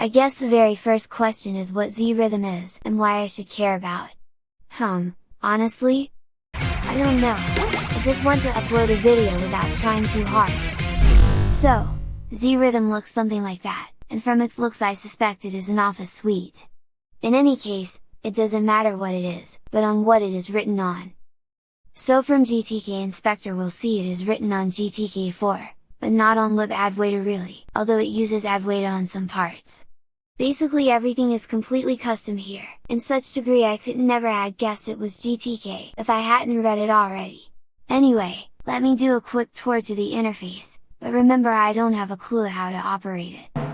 I guess the very first question is what Zrythm is and why I should care about it. Hmm, honestly? I don't know, I just want to upload a video without trying too hard. So, Zrythm looks something like that, and from its looks I suspect it is an office suite. In any case, it doesn't matter what it is, but on what it is written on. So from GTK Inspector we'll see it is written on GTK4, but not on libadwaita really, although it uses adwaita on some parts. Basically everything is completely custom here, in such degree I could never had guessed it was GTK if I hadn't read it already. Anyway, let me do a quick tour to the interface, but remember I don't have a clue how to operate it.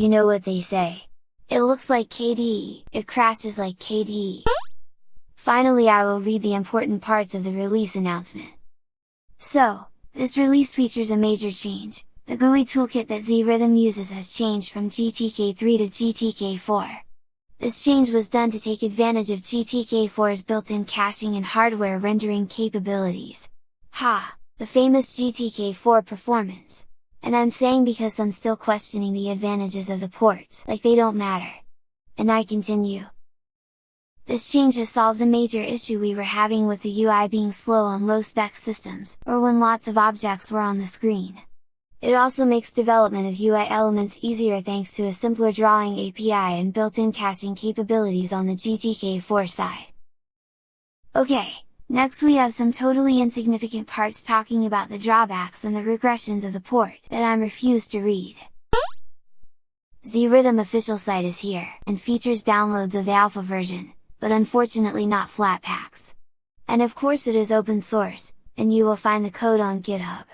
You know what they say. It looks like KDE, it crashes like KDE. Finally I will read the important parts of the release announcement. So, this release features a major change, the GUI toolkit that Zrythm uses has changed from GTK3 to GTK4. This change was done to take advantage of GTK4's built-in caching and hardware rendering capabilities. Ha! The famous GTK4 performance! And I'm saying because I'm still questioning the advantages of the ports, like they don't matter. And I continue. This change has solved a major issue we were having with the UI being slow on low-spec systems, or when lots of objects were on the screen. It also makes development of UI elements easier thanks to a simpler drawing API and built-in caching capabilities on the GTK4 side. Okay, Next we have some totally insignificant parts talking about the drawbacks and the regressions of the port that I'm refused to read. Zrythm official site is here, and features downloads of the alpha version, but unfortunately not Flatpaks. And of course it is open source, and you will find the code on GitHub.